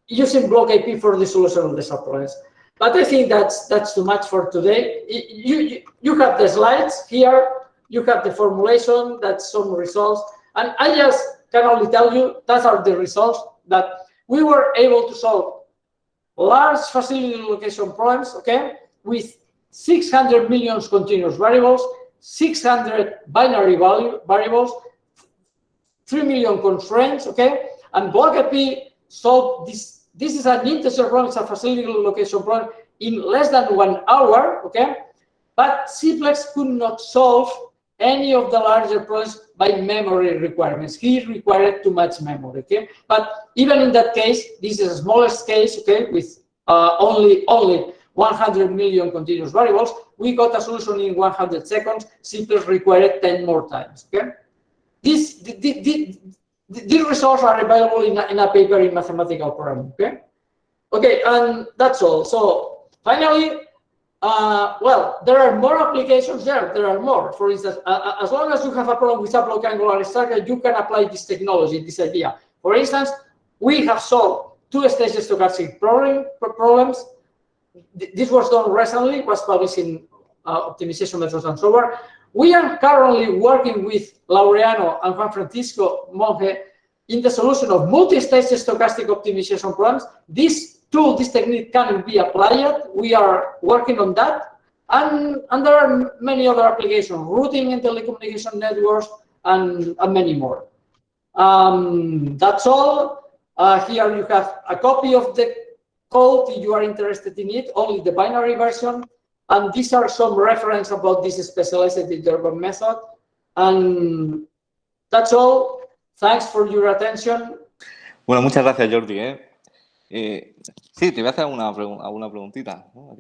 using block IP for the solution of the subproblems. But I think that's that's too much for today. You, you, have the slides here, you have the formulation, that's some results. And I just can only tell you that are the results that we were able to solve large facility location problems, okay, with 600 million continuous variables, 600 binary value variables, 3 million constraints, okay, and BlockIP solved this this is an integer problem, it's a facility location problem in less than one hour, okay? But Cplex could not solve any of the larger problems by memory requirements. He required too much memory, okay? But even in that case, this is the smallest case, okay, with uh, only only 100 million continuous variables. We got a solution in 100 seconds. Cplex required 10 more times, okay? This, this, these results are available in a, in a paper in mathematical programming, okay? Okay, and that's all. So finally, uh, well, there are more applications there. There are more. For instance, uh, as long as you have a problem with a block angular structure, you can apply this technology, this idea. For instance, we have solved two-stage stochastic problem, problems. This was done recently, was published in uh, Optimization Methods and Software. We are currently working with Laureano and Juan Francisco Monge in the solution of multi-stage stochastic optimization problems. This tool, this technique can be applied. We are working on that. And, and there are many other applications, routing in telecommunication networks, and, and many more. Um, that's all. Uh, here you have a copy of the code if you are interested in it, only the binary version. And these are some reference about this specialized determinant method. And that's all. Thanks for your attention. Bueno, muchas gracias, Jordi. ¿eh? Eh, sí, te voy a hacer alguna, alguna preguntita. ¿no?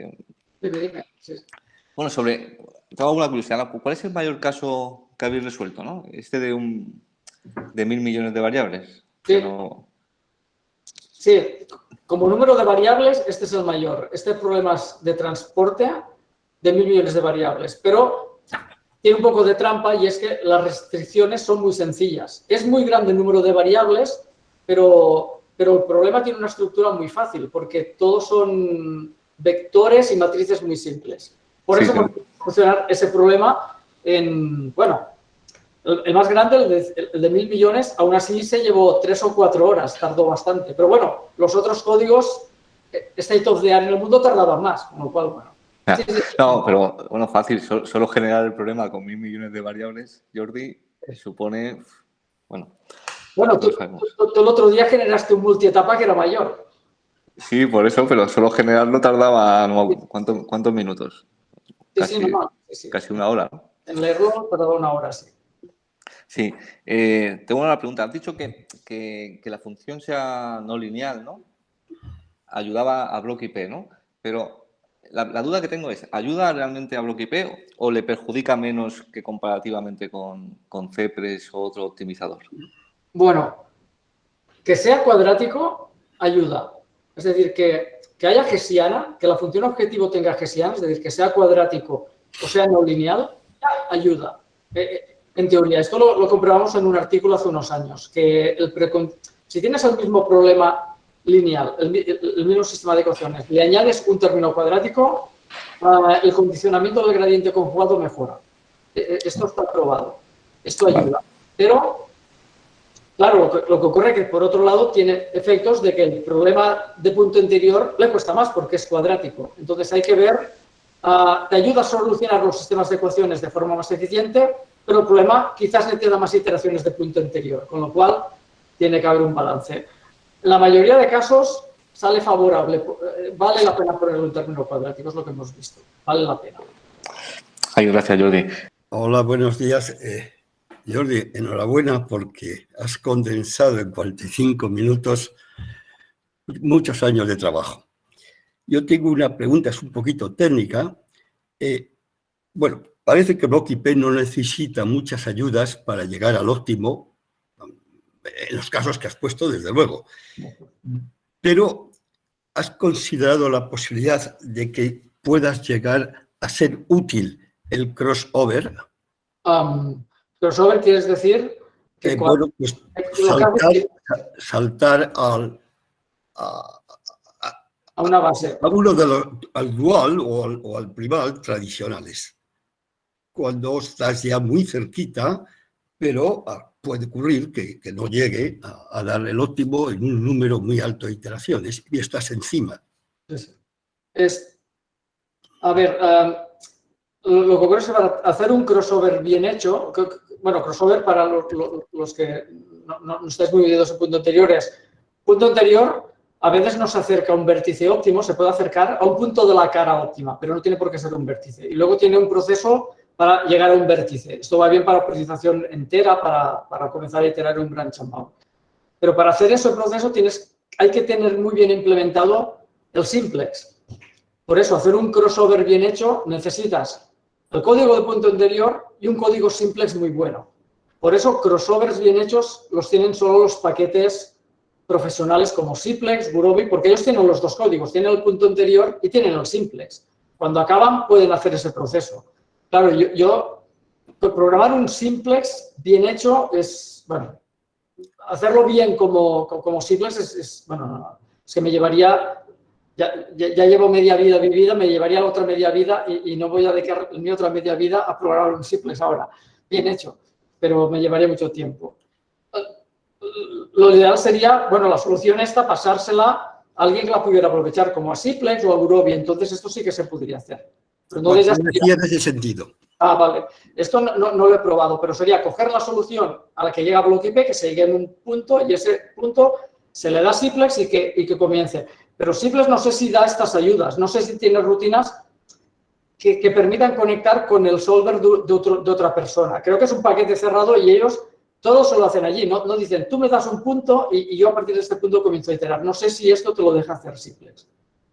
Bueno, sobre, tengo alguna curiosidad. ¿Cuál es el mayor caso que habéis resuelto? ¿no? Este de un de mil millones de variables. Sí. Sí, como número de variables, este es el mayor. Este problemas de transporte de mil millones de variables, pero tiene un poco de trampa y es que las restricciones son muy sencillas. Es muy grande el número de variables, pero, pero el problema tiene una estructura muy fácil porque todos son vectores y matrices muy simples. Por eso sí. funcionar ese problema en, bueno, el, más grande, el de, el de, mil millones, aún así se llevó tres o cuatro horas, tardó bastante. Pero bueno, los otros códigos, eh, state of the art en el mundo tardaban más, con lo cual, bueno, no, pero bueno, fácil. Solo, generar el problema con mil millones de variables, Jordi, supone, bueno. Bueno, tú, el otro día generaste un multietapa que era mayor. Sí, por eso, pero solo generarlo tardaba, ¿cuántos minutos? Casi, casi una hora. En error tardaba una hora, sí. Sí, eh, tengo una pregunta. Has dicho que, que, la función sea no lineal, ¿no? Ayudaba a bloque IP, ¿no? Pero la, duda que tengo es, ¿ayuda realmente a bloque IP o le perjudica menos que comparativamente con, con CPRES o otro optimizador? Bueno, que sea cuadrático ayuda. Es decir, que, que haya gesiana, que la función objetivo tenga gesiana, es decir, que sea cuadrático o sea no lineal, ayuda. Eh, eh, en teoría, esto lo, lo, comprobamos en un artículo hace unos años, que el si tienes el mismo problema lineal, el, mismo sistema de ecuaciones, le añades un término cuadrático, uh, el condicionamiento del gradiente conjugado mejora. E, e, esto está probado. Esto ayuda. Pero, claro, lo que, lo que ocurre es que, por otro lado, tiene efectos de que el problema de punto interior le cuesta más porque es cuadrático. Entonces, hay que ver, uh, te ayuda a solucionar los sistemas de ecuaciones de forma más eficiente, pero el problema quizás le más iteraciones de punto interior, con lo cual tiene que haber un balance la mayoría de casos sale favorable. Eh, vale la pena poner un término cuadrático, es lo que hemos visto. Vale la pena. Ay, gracias, Jordi. Hola, buenos días. Eh, Jordi, enhorabuena porque has condensado en 45 minutos muchos años de trabajo. Yo tengo una pregunta, es un poquito técnica. Eh, bueno, parece que Block IP no necesita muchas ayudas para llegar al óptimo en los casos que has puesto, desde luego. Pero, ¿has considerado la posibilidad de que puedas llegar a ser útil el crossover? Um, crossover quieres decir que Eh, bueno, pues saltar, al, a, a una base. a uno de los, al dual o al, o al primal tradicionales. Cuando estás ya muy cerquita, pero ah, puede ocurrir que, no llegue a, dar el óptimo en un número muy alto de iteraciones y estás encima. Es, a ver, lo que ocurre es hacer un crossover bien hecho, bueno, crossover para los, que no, no- estáis muy metidos en punto anterior es, punto anterior a veces no se acerca a un vértice óptimo, se puede acercar a un punto de la cara óptima, pero no tiene por qué ser un vértice. Y luego tiene un proceso para llegar a un vértice. Esto va bien para optimización entera, para, para comenzar a iterar un branch and bound. Pero para hacer ese proceso tienes, hay que tener muy bien implementado el simplex. Por eso, hacer un crossover bien hecho, necesitas el código de punto anterior y un código simplex muy bueno. Por eso, crossovers bien hechos los tienen solo los paquetes profesionales como simplex, Gurobi, porque ellos tienen los dos códigos, tienen el punto anterior y tienen el simplex. Cuando acaban, pueden hacer ese proceso. Claro, yo, yo programar un simplex bien hecho es, bueno, hacerlo bien como, como simplex es, es, bueno, no, es que me llevaría ya, ya, llevo media vida vivida, me llevaría la otra media vida y, no voy a dedicar mi otra media vida a programar un simplex ahora. Bien hecho, pero me llevaría mucho tiempo. Lo ideal sería, bueno, la solución esta, pasársela a alguien que la pudiera aprovechar, como a Simplex o a Gurobi, entonces esto sí que se podría hacer. Pero no sería... en ese sentido. Ah, vale. Esto no, no, no, lo he probado, pero sería coger la solución a la que llega Block que se llegue en un punto y ese punto se le da Simplex y que, y que comience. Pero Simplex no sé si da estas ayudas, no sé si tiene rutinas que, que permitan conectar con el solver de, de, otro, de, otra persona. Creo que es un paquete cerrado y ellos todos se lo hacen allí, no, no dicen, tú me das un punto y, y, yo a partir de este punto comienzo a iterar. No sé si esto te lo deja hacer Simplex.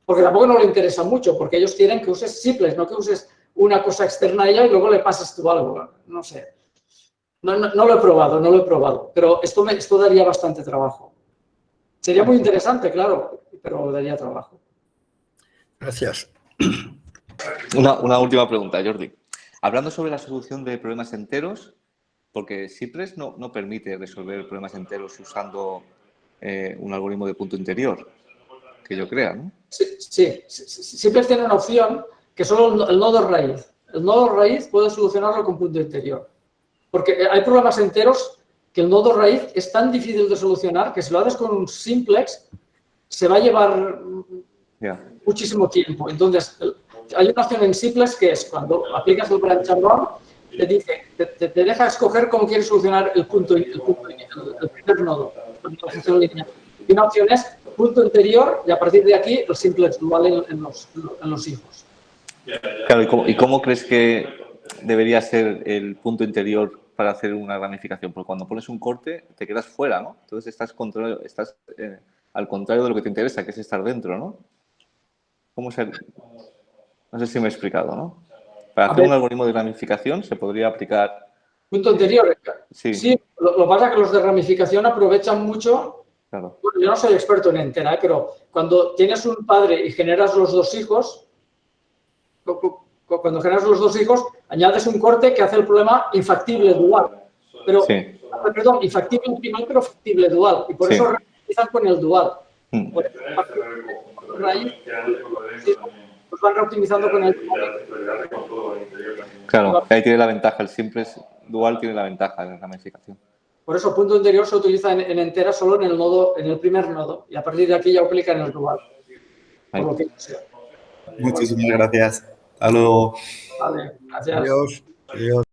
Porque tampoco no le interesa mucho, porque ellos quieren que uses Simplex, no que uses una cosa externa a ella y luego le pases tú algo. No sé. No, no, no lo he probado, no lo he probado. Pero esto, me, esto daría bastante trabajo. Sería muy interesante, claro, pero daría trabajo. Gracias. Una, una, última pregunta, Jordi. Hablando sobre la solución de problemas enteros, porque Cypress no, no permite resolver problemas enteros usando eh, un algoritmo de punto interior, que yo crea, ¿no? Sí, sí, Cypress tiene una opción que solo el nodo raíz. El nodo raíz puede solucionarlo con punto interior. Porque hay problemas enteros que el nodo raíz es tan difícil de solucionar que si lo haces con un simplex se va a llevar yeah. muchísimo tiempo. Entonces, hay una opción en simplex que es cuando aplicas el branch and te dice, te, te, te, deja escoger cómo quieres solucionar el punto, el, punto, el, el primer nodo, la. Y una opción es punto interior y a partir de aquí el simplex dual en, en, los, en los hijos. Claro, ¿y cómo, ¿y cómo, crees que debería ser el punto interior para hacer una ramificación? Porque cuando pones un corte te quedas fuera, ¿no? Entonces estás, contra, estás eh, al contrario de lo que te interesa, que es estar dentro, ¿no? ¿Cómo ser? No sé si me he explicado, ¿no? Para hacer un algoritmo de ramificación se podría aplicar... Punto anterior. Sí. sí lo, lo pasa es que los de ramificación aprovechan mucho... Claro. Bueno, yo no soy experto en entera, ¿eh? pero cuando tienes un padre y generas los dos hijos, cuando generas los dos hijos, añades un corte que hace el problema infactible dual. Pero, sí. perdón, infactible primal, pero factible dual. Y por sí. eso realizan con el dual. Mm. Por eso, raíz, pues van reoptimizando con el dual. Claro, ahí tiene la ventaja. El simple dual tiene la ventaja de la ramificación. Por eso, punto interior se utiliza en, en, entera solo en el nodo, en el primer nodo. Y a partir de aquí ya aplica en el dual. Por lo que sea. Muchísimas gracias. Hasta luego. Vale, gracias. Adiós. Adiós.